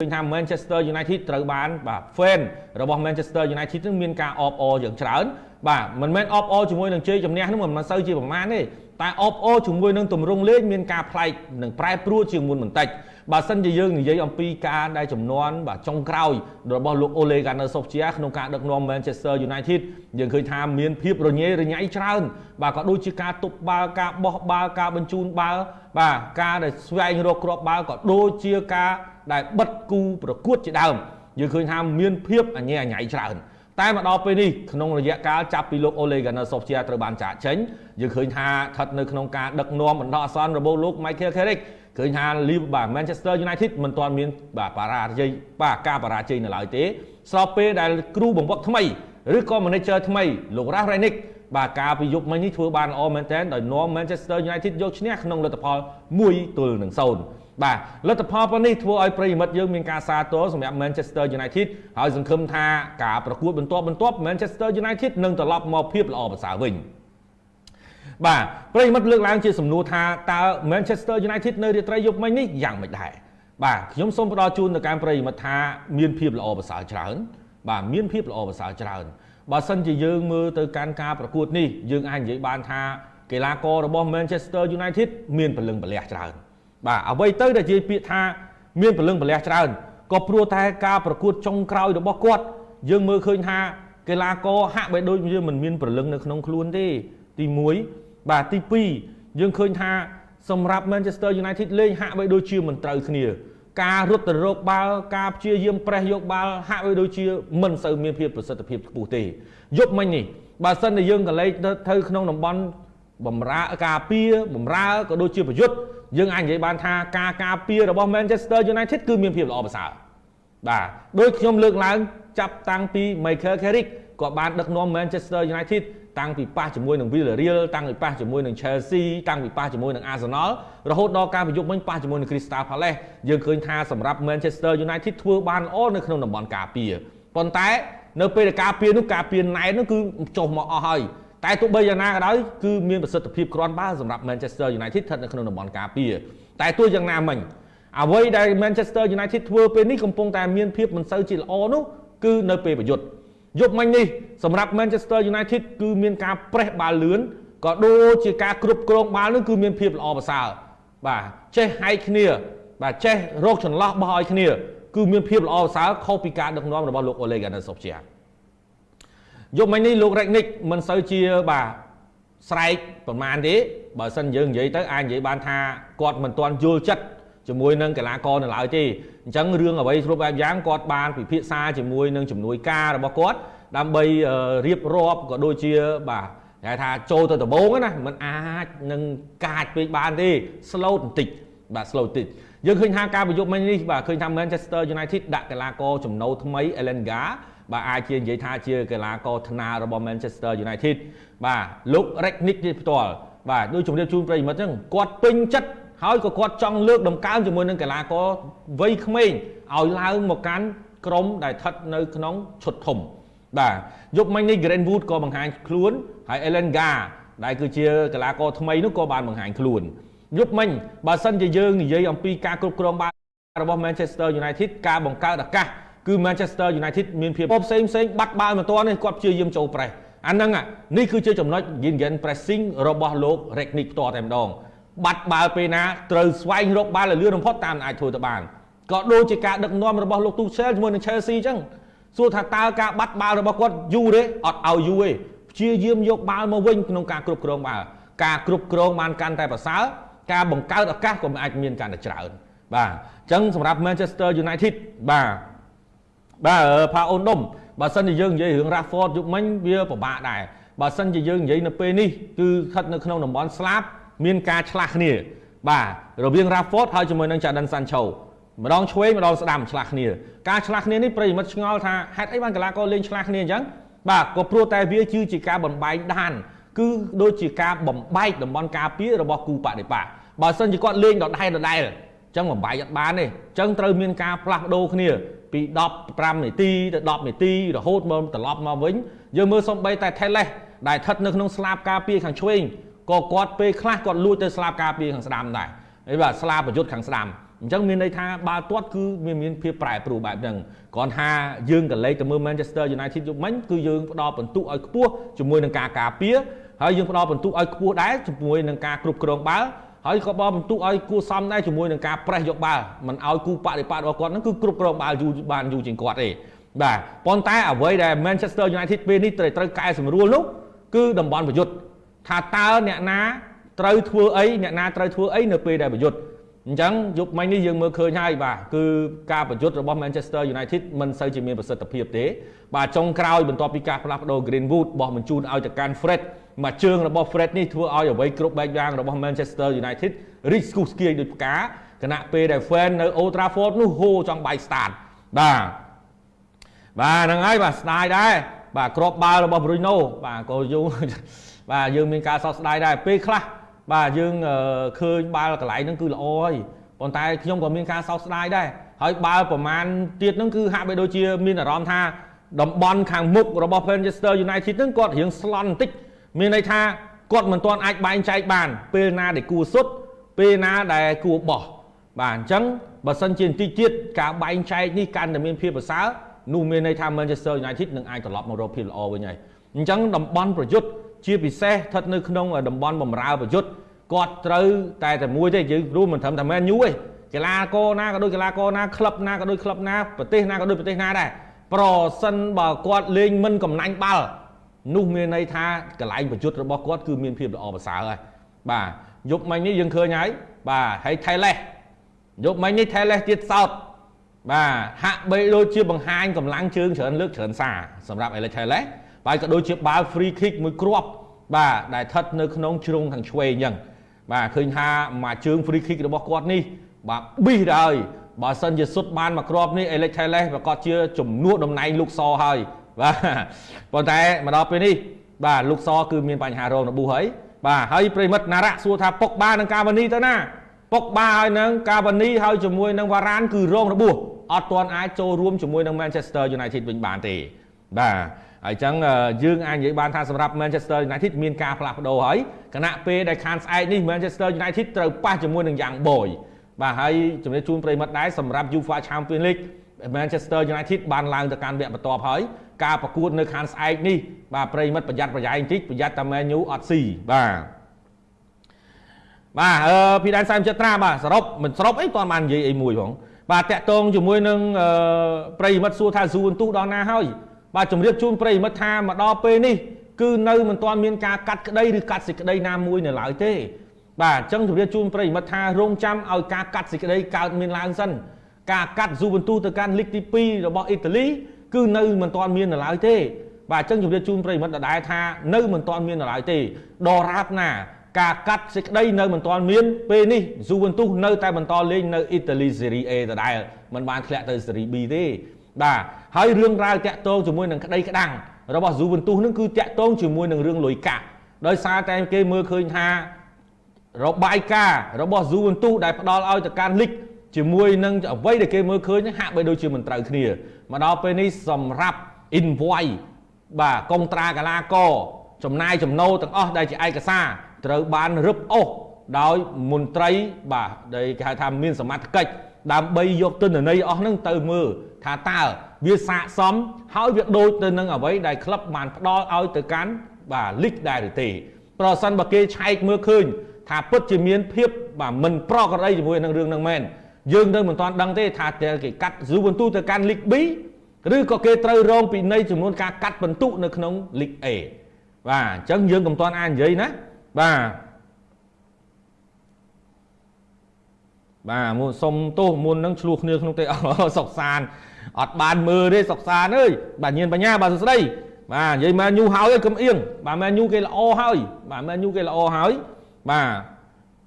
ឃើញថា Manchester United ត្រូវបានបាទ fan របស់ Manchester United នឹងមានការអបអរយ៉ាងច្រើនបាទមិនមែនអបអរជាមួយនឹងជ័យជំនះនោះមិនសូវជាប្រមាណទេតែអបអរជាមួយនឹងទម្រង់លេងមានការប្លែកនិងប្រែប្រួលជាងមុនបន្តិចបើសិនជាយើងនិយាយអំពីការដែលចំនួនបាទចុងក្រោយរបស់លោក Ole Gunnar Solskjaer ក្នុងការដឹកនាំ Manchester United យើងឃើញថាមានភាពរញ៉េរញ៉ៃច្រើន បាទក៏ដូចជាការទប់បាល់ការបោះបាល់ការបញ្ជូនបាល់បាទការដែលស្វែងរកគ្រាប់បាល់ក៏ដូចជាការ ដែលបិទគូប្រកួតជាដើមយើងឃើញថាមានភាពអញ្ញែអញ្ញៃច្រើនតែមកដល់ពេលនេះក្នុងរយៈកាលចាប់ពីលោក Ole Gunnar Solskjaer ត្រូវបានចាក់ចេញយើងឃើញថាស្ថិតនៅក្នុងការដឹកនាំបណ្ដោះអាសន្នរបស់លោក Michael Carrick ឃើញថា Liverpool បាទ Manchester United មិនទាន់មានបាទបរាជ័យបាទការបរាជ័យនៅឡើយទេស្របពេលដែលគ្រូបង្វឹកថ្មីឬក៏ manager ថ្មីលោក Ralf Rangnick បាទការពីយុគមិញនេះធ្វើបានល្អមែនទែនដោយនាំ Manchester United យកឈ្នះក្នុងលទ្ធផល1ទល់នឹង0 បាទលទ្ធផលប៉ុណ្នេះធ្វើឲ្យប្រិយមិត្តយើងមានការសាទរសម្រាប់ Manchester United ហើយសង្ឃឹមថាការប្រកួតបន្ទាប់បន្ទាប់ Manchester United នឹងត្រឡប់មកភាពល្អប្រសើរវិញបាទប្រិយមិត្តលើកឡើងជាសំណួរថាតើ Manchester United នៅរាត្រីយប់មិញនេះយ៉ាងម៉េចដែរបាទខ្ញុំសូមផ្ដល់ជូនទៅកាន់ប្រិយមិត្តថាមានភាពល្អប្រសើរច្រើន បាទមានភាពល្អប្រសើរច្រើនបើសិនជាយើងមើលទៅកាន់ការប្រកួតនេះយើងអាចនិយាយបានថាកីឡាកររបស់ Manchester United មានពលឹងពលះច្រើន បាទអ្វីទៅដែលនិយាយពាក្យថាមានពលឹងពលះច្រើនក៏ព្រោះតែការប្រកួតចុងក្រោយរបស់គាត់យើងមើលឃើញថាកីឡាករហាក់បីដូចជាមិនមានពលឹងនៅក្នុងខ្លួនទេទី1បាទទី2យើងឃើញថាសម្រាប់ Manchester United លេងហាក់បីដូចជាមិនត្រូវគ្នា ការរត់ទៅរកបាល់ការព្យាយាមប្រេះយកបាល់ហាក់បីដូចជាមិនសូវមានភាពប្រសិទ្ធភាពខ្ពស់ទេយប់មិញនេះបើសិនតែយើងកលេចទៅក្នុងតំបន់បំរើការពារបំរើក៏ដូចជាប្រយុទ្ធ យើងអាចនិយាយបានថាការការពាររបស់ Manchester United គឺមានភាពល្អប្រសើរបាទដោយខ្ញុំលើកឡើងចាប់តាំងពី Michael Carrick ក៏បានដឹកនាំ Manchester United តាំងពីប៉ះជាមួយនឹង Villarreal តាំងពីប៉ះជាមួយនឹង Chelsea តាំងពីប៉ះជាមួយនឹង Arsenal រហូតដល់ការប្រយុទ្ធមិញប៉ះជាមួយនឹង Crystal Palace យើងឃើញថាសម្រាប់ Manchester United ធ្វើបានល្អនៅក្នុងតំបន់ការពារប៉ុន្តែនៅពេលដែលការពារនោះការពារណែននោះគឺចុះមកអស់ហើយ តែទោះបីយ៉ាងណាក៏ដោយគឺមានប្រសិទ្ធភាពគ្រាន់បើសម្រាប់ Manchester United ស្ថិតនៅក្នុងតំបន់ការពារតែទោះយ៉ាងណាមិញអ្វីដែល Manchester United ធ្វើពេលនេះកំពុងតែមានភាពមិនសូវជាល្អនោះគឺនៅពេលប្រយុទ្ធយប់មិញនេះសម្រាប់ Manchester United គឺមានការប្រេះបាល់លឿនក៏ដូចជាការគ្រប់គ្រងបាល់នោះគឺមានភាពល្អប្រសើរបាទចេះហែកគ្នា បាទចេះរកចន្លោះបោះឲ្យគ្នា គឺមានភាពល្អប្រសើរខុសពីការដឹកនាំរបស់លោក Ole Gunnar Solskjaer យប់មិញនេះលោក Ragnick មិនសូវជាបាទស្រែកប្រមាណទេបើសិនយើងនិយាយទៅអាចនិយាយបានថាគាត់មិនទាន់យល់ចិត្តជាមួយនឹងកីឡាករនៅឡើយទេអញ្ចឹងរឿងអ្វីគ្រប់បែបយ៉ាងគាត់បានពិភាក្សាជាមួយនឹងជំនួយការរបស់គាត់ដើម្បីរៀបរាប់ក៏ដូចជាបាទគេថាចូលទៅដំបូងណាมันអាចនឹងកាចពេកបានទេ slow បន្តិចបាទ slow បន្តិចយើងឃើញថាការប្រយុទ្ធមិញនេះបាទឃើញថា Manchester United ដាក់កីឡាករចំណូលថ្មី Elenga បាទអាចជានិយាយថាជាកីឡាករថ្នារបស់ Manchester United បាទលោក Ragnick នេះផ្ទាល់បាទដូចជំរាបជូនប្រិយមិត្តហ្នឹងគាត់ពេញចិត្តហើយក៏គាត់ចង់លើកដំកើងជាមួយនឹងកីឡាករវ័យក្មេងឲ្យឡើងមកកាន់ក្រុមដែលស្ថិតនៅក្នុងឈុតធំបាទយប់មិញនេះ Greenwood ក៏បង្ហាញខ្លួនហើយ Elenga ដែលគឺជាកីឡាករថ្មីនោះក៏បានបង្ហាញខ្លួនយប់មិញបើសិនជាយើងនិយាយអំពីការគ្រប់គ្រងបាល់របស់ Manchester United ការបង្កើតឱកាស គឺ Manchester United មានភាពផ្សេងផ្សេងបាត់បាល់មិនទាន់នេះគាត់ព្យាយាមចូលប្រេសអាហ្នឹងនេះគឺជាចំណុច Gingen pressing របស់លោក Ragnick ផ្ទាល់តែម្ដងបាត់បាល់ពេលណាត្រូវស្វែងរកបាល់ឲ្យលឿនបំផុតតាមអាចធ្វើទៅបានក៏ដូចជាការដឹកនាំរបស់លោកទូសែលជាមួយនឹង Chelsea អញ្ចឹងសួរថាតើការបាត់បាល់របស់គាត់យូរទេអត់ឲ្យយូរទេព្យាយាមយកបាល់មកវិញក្នុងការគ្រប់គ្រងបាល់ការគ្រប់គ្រងបានកាន់តែប្រសើរការបង្កើតឱកាសក៏អាចមានកាន់តែច្រើនបាទអញ្ចឹងសម្រាប់ Manchester United បាទ បាទផាអូនដុំបើសិនជាយើងនិយាយរឿង Rashford យុគមិញវាពិបាកដែរបើសិនជាយើងនិយាយនៅពេលនេះគឺស្ថិតនៅក្នុងតំបន់ស្លាប់មានការឆ្លាស់គ្នាបាទរវាង Rashford ហើយជាមួយនឹង Jadon Sancho ម្ដងឆ្វេងម្ដងស្ដាំឆ្លាស់គ្នាការឆ្លាស់គ្នានេះប្រិយមិត្តឆ្ងល់ថាហេតុអីបានកីឡាករលេងឆ្លាស់គ្នាអញ្ចឹងបាទក៏ព្រោះតែវាគឺជាការបំបែកដានគឺដូចជាការបំបែកតំបន់ការពាររបស់គូបដិបាបើសិនជាគាត់លេងដដែលដដែលអញ្ចឹងបំបែកអត់បានទេអញ្ចឹងត្រូវមានការផ្លាស់ប្ដូរគ្នាពី15នាទីទៅ10នាទីរហូតមកត្រឡប់មកវិញយើងមើលសំបីតែ Teles ដែលស្ថិតនៅក្នុងស្លាបការពារខាងឆ្វេងក៏គាត់ពេលខ្លះគាត់លួចទៅស្លាបការពារខាងស្ដាំដែរហើយបាទស្លាបប្រយុទ្ធខាងស្ដាំអញ្ចឹងមានន័យថាបាល់ទាត់គឺមានមានភាពប្រែប្រួលបែបហ្នឹងគ្រាន់ថាយើងក៏លេខទៅមើល Manchester United យុគមិញគឺយើងផ្ដល់បន្ទុកឲ្យខ្ពស់ជាមួយនឹងការការពារហើយយើងផ្ដល់បន្ទុកឲ្យខ្ពស់ដែរជាមួយនឹងការគ្រប់គ្រងបាល់ ហើយក៏បបន្ទុកឲ្យគួសមដែរជាមួយនឹងការប្រេះយកបាល់មិនឲ្យគូបដិបត្តិរបស់គាត់ហ្នឹងគឺគ្រប់គ្រងបាល់យូរបានយូរជាងគាត់ទេបាទប៉ុន្តែអ្វីដែល Manchester United ពេលនេះត្រូវត្រូវកែសម្រួលនោះគឺតំបន់ប្រយុទ្ធថាតើអ្នកណាត្រូវធ្វើអីអ្នកណាត្រូវធ្វើអីនៅពេលដែលប្រយុទ្ធ អញ្ចឹងយប់មិញនេះយើងមើលឃើញហើយបាទគឺការប្រយុទ្ធរបស់ Manchester United មិនសូវជាមានប្រសិទ្ធភាពទេ បាទចុងក្រោយបន្ទាប់ពីការផ្លាស់ប្ដូរ Greenwood បោះបញ្ជូនឲ្យទៅកាន់ Fred មួយជើងរបស់ Fred នេះធ្វើឲ្យអ្វីគ្រប់បែបយ៉ាងរបស់ Manchester United រីកស្គុះស្គាយដូចផ្កាគណៈពេលដែល fan នៅ Old Trafford នោះហូចង់បាយ start បាទបាទហ្នឹងហើយបាទស្ដាយដែរបាទក្របបាល់របស់ Bruno បាទក៏យូរបាទយើងមានការសោកស្ដាយដែរពេលខ្លះ បាទយើងឃើញបាល់កន្លែងហ្នឹងគឺល្អហើយប៉ុន្តែខ្ញុំក៏មានការសោកស្ដាយដែរហើយបាល់ប្រមាណទៀតហ្នឹងគឺហាក់បីដូចជាមានអារម្មណ៍ថាតំបន់ខាងមុខរបស់ Manchester United ហ្នឹងគាត់រៀងស្លន់បន្តិចមានន័យថាគាត់មិនទាន់អាចបែងចែកបាន ពេលណាដែលគួរសុទ្ធពេលណាដែលគួរបោះបាទអញ្ចឹងបើសិនជាបន្តិចទៀតការបែងចែកនេះកាន់តែមានភាពប្រសើរនោះមានន័យថា Manchester United នឹងអាចត្រឡប់មករកភាពល្អវិញហើយអញ្ចឹងតំបន់ប្រយុទ្ធ ជាពិសេសស្ថិតនៅក្នុងតំបន់បំរើប្រយុទ្ធគាត់ត្រូវតែតែមួយទេយើងរួមមិនត្រឹមតែ Man U ទេកីឡាករណាក៏ដូចកីឡាករណាក្លឹបណាក៏ដូចក្លឹបណាប្រទេសណាក៏ដូចប្រទេសណាដែរប្រសិនបើគាត់លេងមិនកំណាញ់បាល់នោះមានន័យថាកន្លែងប្រយុទ្ធរបស់គាត់គឺមានភាពល្អប្រសើរហើយបាទយប់មិញនេះយើងឃើញហើយបាទហើយថៃលេសយប់មិញនេះថៃលេសទៀតសោតបាទហាក់បីដូចជាបង្ហាញកម្លាំងជើងច្រើនលើកច្រើនសារសម្រាប់អេលេថៃលេស បាទក៏ដូចជាបាល់ free kick មួយគ្រាប់បាទដែលស្ថិតនៅក្នុងជ្រុងខាងឆ្វេងអញ្ចឹងបាទឃើញថាមួយជើង free kick របស់គាត់នេះបាទប៊ីសដែរបើសិនជាសុទ្ធបានមួយគ្រាប់នេះ Alex Telles ប្រកាសជាជំនួសតំណែងលោកសហើយបាទប៉ុន្តែមកដល់ពេលនេះបាទលោកសគឺមានបញ្ហារងរបួសហើយបាទហើយប្រិមិត្តណារៈសួរថាពុកបានឹងកាវនីទៅណាពុកបាហើយនឹងកាវនីហើយជាមួយនឹងវ៉ារ៉ានគឺរងរបួសអត់ទាន់អាចចូលរួមជាមួយនឹង Manchester United វិញបានទេបាទ ហើយអញ្ចឹងយើងអាចនិយាយបានថាសម្រាប់ Manchester United មានការផ្លាស់ប្ដូរហើយគណៈពេលដែលខានស្អែកនេះ Manchester United ត្រូវប៉ះជាមួយនឹង Young Boy បាទហើយជំរាបជូនប្រិមត្តដែរសម្រាប់ UEFA Champions League Manchester United បានឡើងទៅកាន់វគ្គបន្ទាប់ហើយការប្រកួតនៅខាងស្អែកនេះបាទប្រិមិត្តប្រយ័ត្នប្រយែងបន្តិចប្រយ័ត្នតែ Man U អត់ស៊ីបាទបាទអឺពីដែនសែមចិត្តត្រាបាទសរុបមិនសរុបអីតើបាននិយាយអីមួយផងបាទតាក់ទងជាមួយនឹងប្រិមិត្តសួរថាស៊ូវន្ទុះដល់ណាហើយ បាទជម្រាបជូនប្រិមិត្តថាមកដល់ពេលនេះគឺនៅមិនទាន់មានការកាត់ក្តីឬកាត់សេចក្តីណាមួយនៅឡើយទេបាទអញ្ចឹងជម្រាបជូនប្រិមិត្តថារងចាំឲ្យការកាត់សេចក្តីកើតមានឡើងសិនការកាត់ស៊ូវន្ទុទៅកាន់លីកទី2របស់អ៊ីតាលីគឺនៅមិនទាន់មាននៅឡើយទេបាទអញ្ចឹងជម្រាបជូនប្រិមិត្តដដែលថានៅមិនទាន់មាននៅឡើយទេដរាបណាការកាត់សេចក្តីនៅមិនទាន់មានពេលនេះស៊ូវន្ទុនៅតែបន្តលេងនៅអ៊ីតាលីសេរី A ដដែលមិនបានធ្លាក់ទៅសេរី B ទេ បាទហើយរឿងរ៉ាវតាក់ទងជាមួយនឹងក្តីក្តាំងរបស់ស៊ូវិនទូសនឹងគឺតាក់ទងជាមួយនឹងរឿងលុយកាក់ដោយសារតែគេមើលឃើញថារបាយការណ៍របស់ស៊ូវិនទូសដែលផ្ដល់ឲ្យទៅកាន់លីកជាមួយនឹងអ្វីដែលគេមើលឃើញហាក់បីដូចជាមិនត្រូវគ្នាមកដល់ពេលនេះសម្រាប់ invoice បាទកុងត្រាកាឡាកចំណាយចំណូលទាំងអស់ដែលជាឯកសារត្រូវបានរឹបអូសដោយមន្ត្រីបាទដែលគេហៅថាមានសមត្ថកិច្ចដើម្បីយកទិន្នន័យអស់ហ្នឹងទៅមើល ថាតើវាស័កសមហើយវាដូចទៅនឹងអ្វីដែលក្លឹបបានផ្ដល់ឲ្យទៅកាន់បាទលីកដែរឬទេប្រសិនបើគេឆែកមើលឃើញថាពិតជាមានភាពបាទមិនប្រក្រតីជាមួយនឹងរឿងហ្នឹងមែនយើងនៅមិនទាន់ដឹងទេថាគេកាត់ស៊ូបន្ទូទៅកាន់លីក B ឬក៏គេត្រូវរងពិន័យចំនួនការកាត់បន្ទុកនៅក្នុងលីក A បាទអញ្ចឹងយើងកុំទាន់អាចនិយាយណាបាទ បាទមុនសុំទោសមុននឹងឆ្លោះគ្នាក្នុងទេអសុកសានអត់បានមើលទេសុកសានអើយបាទញៀនបញ្ញាបាទសួស្ដីបាទនិយាយមែនញូហើយកុំអៀងបាទមែនញូគេល្អហើយបាទមែនញូគេល្អហើយបាទ